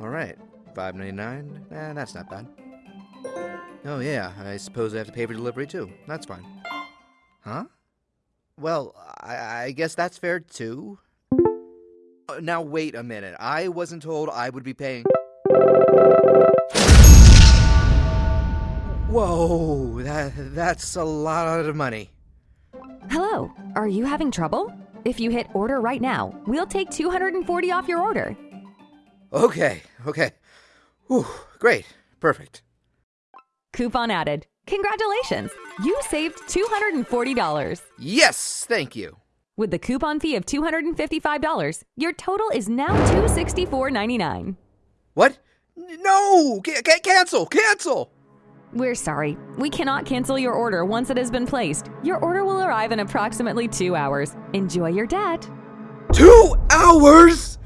All right, five ninety nine. Eh, that's not bad. Oh yeah, I suppose I have to pay for delivery too. That's fine. Huh? Well, I, I guess that's fair too. Uh, Now wait a minute. I wasn't told I would be paying. Whoa, that that's a lot of money. Hello, are you having trouble? If you hit order right now, we'll take 240 off your order. Okay, okay. Whew, great, perfect. Coupon added. Congratulations! You saved $240. Yes, thank you. With the coupon fee of $255, your total is now $264.99. What? No! Ca- cancel! Cancel! We're sorry. We cannot cancel your order once it has been placed. Your order will arrive in approximately two hours. Enjoy your debt. Two hours?